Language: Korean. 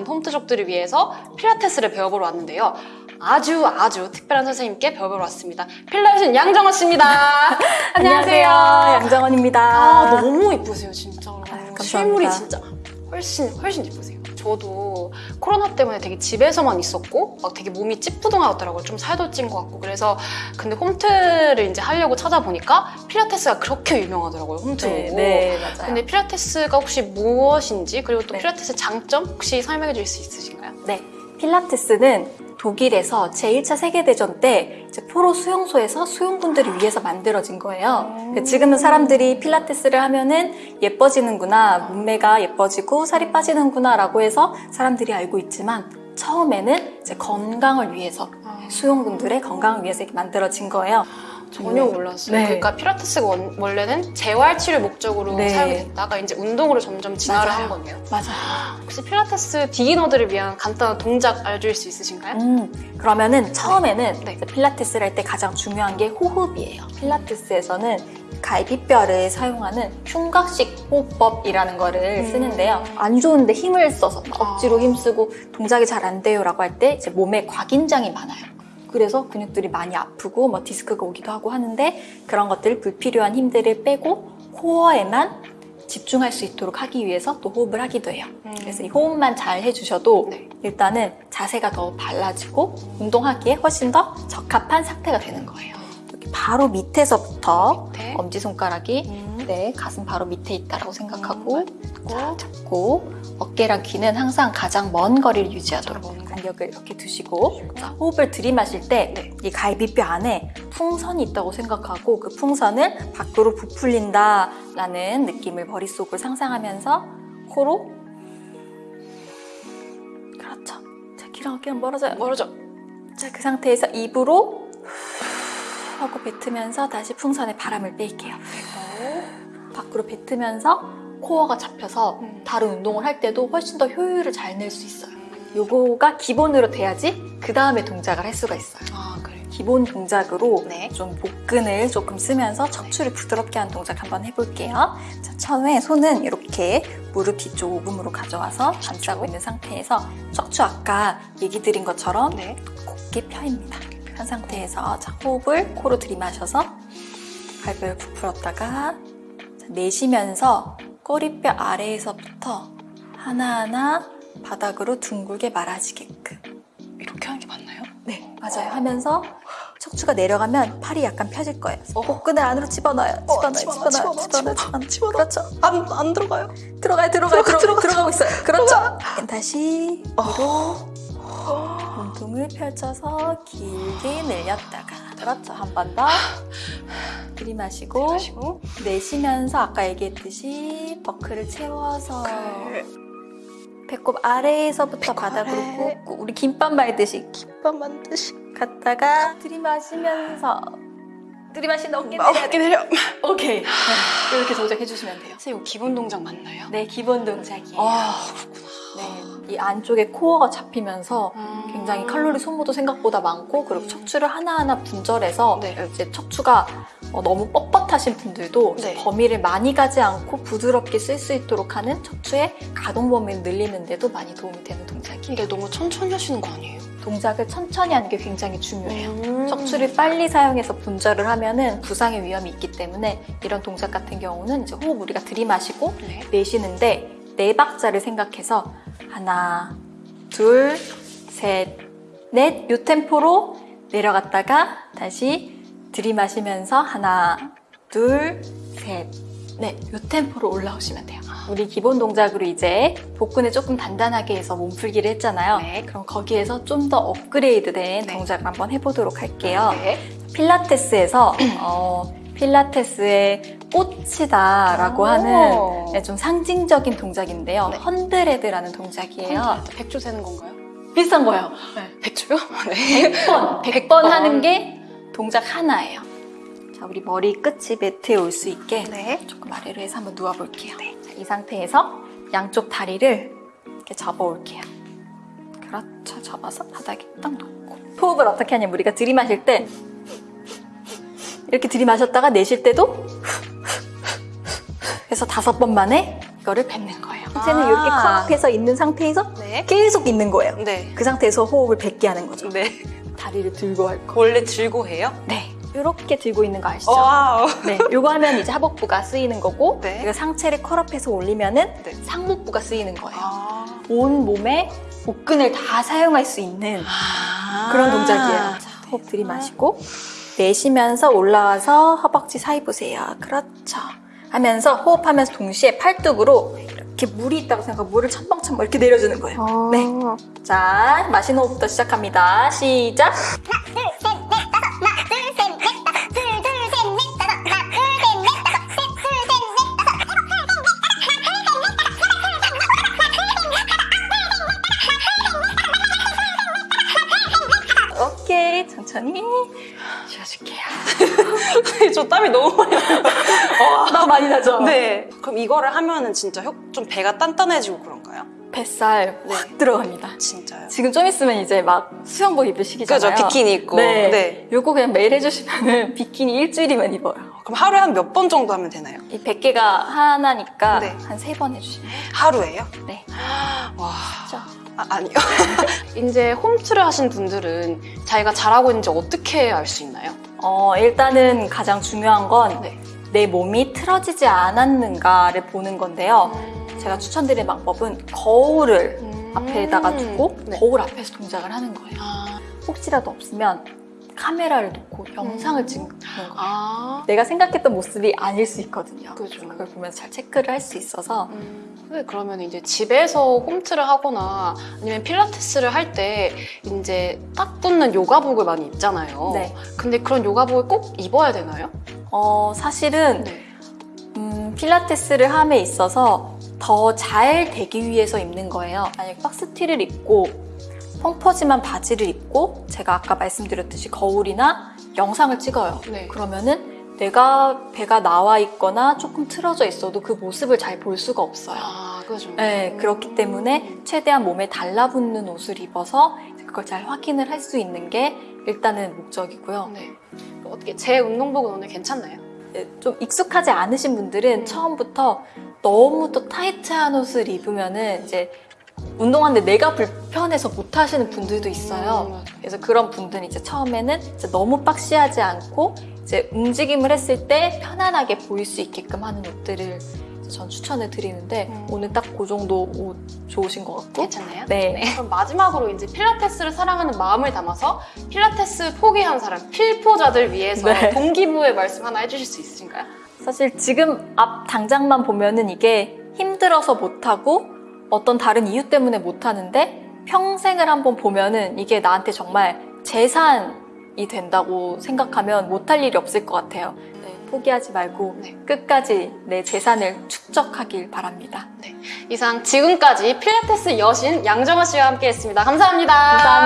홈트족들을 위해서 필라테스를 배워보러 왔는데요. 아주 아주 특별한 선생님께 배워보러 왔습니다. 필라테스 양정원 씨입니다. 안녕하세요. 양정원입니다. 아, 너무 이쁘세요, 진짜로. 감사합니다. 실물이 진짜 훨씬, 훨씬 이쁘세요. 저도 코로나 때문에 되게 집에서만 있었고, 막 되게 몸이 찌뿌둥하더라고요. 좀 살도 찐 것 같고. 그래서, 근데 홈트를 이제 하려고 찾아보니까 필라테스가 그렇게 유명하더라고요, 홈트로. 네, 네, 맞아요. 근데 필라테스가 혹시 무엇인지, 그리고 또 네. 필라테스 장점 혹시 설명해 주실 수 있으신가요? 네, 필라테스는 독일에서 제1차 세계대전 때 포로 수용소에서 수용군들을 위해서 만들어진 거예요. 음. 지금은 사람들이 필라테스를 하면은 예뻐지는구나, 몸매가 예뻐지고 살이 빠지는구나 라고 해서 사람들이 알고 있지만 처음에는 이제 건강을 위해서 수용군들의 건강을 위해서 이렇게 만들어진 거예요. 전혀 네. 몰랐어요. 네. 그러니까 필라테스가 원, 원래는 재활치료 목적으로 네. 사용이 됐다가 이제 운동으로 점점 진화를 맞아요. 한 거네요. 맞아요. 혹시 필라테스 비기너들을 위한 간단한 동작 알려줄 수 있으신가요? 음, 그러면은 처음에는 네. 필라테스를 할 때 가장 중요한 게 호흡이에요. 필라테스에서는 갈비뼈를 사용하는 흉곽식 호흡법이라는 거를 음. 쓰는데요. 안 좋은데 힘을 써서 막 아. 억지로 힘쓰고 동작이 잘 안 돼요 라고 할 때 이제 몸에 과긴장이 많아요. 그래서 근육들이 많이 아프고 뭐 디스크가 오기도 하고 하는데 그런 것들 불필요한 힘들을 빼고 코어에만 집중할 수 있도록 하기 위해서 또 호흡을 하기도 해요. 그래서 이 호흡만 잘 해주셔도 네. 일단은 자세가 더 달라지고 운동하기에 훨씬 더 적합한 상태가 되는 거예요. 바로 밑에서부터 네. 엄지손가락이 음. 네, 가슴 바로 밑에 있다라고 생각하고 자, 잡고 어깨랑 귀는 항상 가장 먼 거리를 유지하도록. 간격을 이렇게 두시고 자, 호흡을 들이마실 때이 네. 갈비뼈 안에 풍선이 있다고 생각하고 그 풍선을 밖으로 부풀린다 라는 느낌을 머릿속으로 상상하면서 코로 그렇죠. 자, 귀랑 어깨는 멀어져요. 멀어져. 자, 그 상태에서 입으로 하고 뱉으면서 다시 풍선에 바람을 뺄게요. 밖으로 뱉으면서 코어가 잡혀서 음. 다른 운동을 할 때도 훨씬 더 효율을 잘 낼 수 있어요. 요거가 기본으로 돼야지 그 다음에 동작을 할 수가 있어요. 아, 그래요. 기본 동작으로 네. 좀 복근을 조금 쓰면서 척추를 부드럽게 하는 동작 한번 해볼게요. 자, 처음에 손은 이렇게 무릎 뒤쪽 오금으로 가져와서 감싸고 있는 상태에서 척추 아까 얘기 드린 것처럼 네. 곧게 펴입니다. 편 상태에서 자, 호흡을 코로 들이마셔서 갈비를 부풀었다가 자, 내쉬면서 꼬리뼈 아래에서부터 하나하나 바닥으로 둥글게 말아지게끔. 이렇게 하는 게 맞나요? 네 맞아요. 하면서 척추가 내려가면 팔이 약간 펴질 거예요. 복근을 안으로 집어넣어요. 집어넣어요 집어넣어, 집어넣어요 집어넣어, 집어넣어요 집어넣어. 그렇죠. 안, 안 들어가요? 들어가요 들어가요 들어가, 들어, 들어가, 들어가고 있어요. 그렇죠? 다시 위로 몸통을 펼쳐서 길게 늘렸다가. 그렇죠. 한 번더 들이마시고 마시고. 내쉬면서 아까 얘기했듯이 버클을 채워서 그 배꼽 아래에서부터 바닥으로 아래. 꾹꾹 우리 김밥 말듯이 김밥 만드시. 갔다가 들이마시면서 들이마신 어깨 아, 내려 어깨 내려. 오케이 네, 이렇게 동작해 주시면 돼요 선생님, 기본 동작 맞나요? 네 기본 동작이에요 아, 네, 이 안쪽에 코어가 잡히면서 음. 굉장히 칼로리 소모도 생각보다 많고 그리고 척추를 하나하나 분절해서 네. 이제 척추가 어, 너무 뻣뻣하신 분들도 네. 범위를 많이 가지 않고 부드럽게 쓸 수 있도록 하는 척추의 가동 범위를 늘리는 데도 많이 도움이 되는 동작이에요. 근데 너무 천천히 하시는 거 아니에요? 동작을 천천히 하는 게 굉장히 중요해요. 음. 척추를 빨리 사용해서 분절을 하면 은 부상의 위험이 있기 때문에 이런 동작 같은 경우는 이제 호흡 우리가 들이마시고 네. 내쉬는데 네 박자를 생각해서 하나, 둘, 셋, 넷, 요 템포로 내려갔다가 다시 들이마시면서 하나, 둘, 셋, 넷, 요 템포로 올라오시면 돼요. 우리 기본 동작으로 이제 복근을 조금 단단하게 해서 몸풀기를 했잖아요. 네. 그럼 거기에서 좀 더 업그레이드된 네. 동작을 한번 해보도록 할게요. 네. 필라테스에서 어, 필라테스의 꽃이다라고 오. 하는 네, 좀 상징적인 동작인데요. 네. 헌드레드라는 동작이에요. 백조 세는 건가요? 비슷한 거예요. 백조요? 네. 100번, 100번 하는 게 동작 하나예요. 자, 우리 머리 끝이 매트에 올 수 있게 네. 조금 아래로 해서 한번 누워볼게요. 자, 이 상태에서 양쪽 다리를 이렇게 접어올게요. 그렇죠. 접어서 바닥에 딱 놓고. 호흡을 어떻게 하냐면 우리가 들이마실 때 이렇게 들이마셨다가 내쉴 때도 해서 다섯 번 만에 이거를 뱉는 거예요. 이제는 아. 이렇게 curl up 해서 있는 상태에서 네. 네. 계속 있는 거예요. 네. 그 상태에서 호흡을 100개 하는 거죠. 네. 다리를 들고 할 거. 원래 들고 해요? 네. 이렇게 들고 있는 거 아시죠? Wow. 네. 요거 하면 이제 하복부가 쓰이는 거고, 네. 이거 상체를 curl up해서 올리면은 네. 상복부가 쓰이는 거예요. 아. 온 몸에 복근을 다 사용할 수 있는 그런 동작이에요. 자, 호흡 들이마시고 내쉬면서 올라와서 허벅지 사이 보세요. 그렇죠. 하면서 호흡하면서 동시에 팔뚝으로 이렇게 물이 있다고 생각하고 물을 첨벙첨벙 이렇게 내려주는 거예요. 네. 자, 마시는 호흡부터 시작합니다. 시작. 오케이, 천천히 쉬어줄게요. 저 땀이 너무 많이 나요. 나 많이 나죠? 네. 그럼 이거를 하면은 진짜 효- 좀 배가 단단해지고 그런가요? 뱃살 네. 확 들어갑니다. 진짜요? 지금 좀 있으면 이제 막 수영복 입을 시기잖아요. 그죠? 비키니 입고. 네. 네. 요거 그냥 매일 해주시면은 비키니 일주일이면 입어요. 그럼 하루에 한 몇 번 정도 하면 되나요? 이 100개가 하나니까 네. 한세 번 해주시면 돼요. 하루에요? 네. 아, 아니요. 이제 홈트를 하신 분들은 자기가 잘하고 있는지 어떻게 알 수 있나요? 어, 일단은 가장 중요한 건내 네. 몸이 틀어지지 않았는가를 보는 건데요. 제가 추천드리는 방법은 거울을 음. 앞에다가 두고 네. 거울 앞에서 동작을 하는 거예요. 아. 혹시라도 없으면 카메라를 놓고 영상을 찍는 거예요. 아. 내가 생각했던 모습이 아닐 수 있거든요. 그죠. 그걸 보면서 잘 체크를 할 수 있어서 음, 근데 그러면 이제 집에서 홈트를 하거나 아니면 필라테스를 할 때 이제 딱 붙는 요가복을 많이 입잖아요. 네. 근데 그런 요가복을 꼭 입어야 되나요? 어, 사실은 네. 음, 필라테스를 함에 있어서 더 잘 되기 위해서 입는 거예요. 만약에 박스티를 입고 펑퍼짐한 바지를 입고 제가 아까 말씀드렸듯이 거울이나 영상을 찍어요. 네. 그러면은 내가 배가 나와 있거나 조금 틀어져 있어도 그 모습을 잘 볼 수가 없어요. 아, 그죠. 네, 그렇기 때문에 최대한 몸에 달라붙는 옷을 입어서 그걸 잘 확인을 할 수 있는 게 일단은 목적이고요. 네. 어떻게 제 운동복은 오늘 괜찮나요? 네, 좀 익숙하지 않으신 분들은 음. 처음부터 너무 또 타이트한 옷을 입으면은 이제 운동하는데 내가 불편해서 못 하시는 분들도 있어요. 그래서 그런 분들은 이제 처음에는 이제 너무 박시하지 않고 이제 움직임을 했을 때 편안하게 보일 수 있게끔 하는 옷들을 전 추천을 드리는데 음. 오늘 딱 그 정도 옷 좋으신 것 같고 괜찮나요? 네. 그럼 마지막으로 이제 필라테스를 사랑하는 마음을 담아서 필라테스 포기한 사람, 필포자들 위해서 네. 동기부여 말씀 하나 해주실 수 있으신가요? 사실 지금 앞 당장만 보면은 이게 힘들어서 못하고 어떤 다른 이유 때문에 못하는데 평생을 한번 보면은 이게 나한테 정말 재산이 된다고 생각하면 못할 일이 없을 것 같아요. 네, 포기하지 말고 네. 끝까지 내 재산을 축적하길 바랍니다. 이상 지금까지 필라테스 여신 양정아 씨와 함께 했습니다. 감사합니다. 감사합니다.